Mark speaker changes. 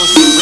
Speaker 1: Dios.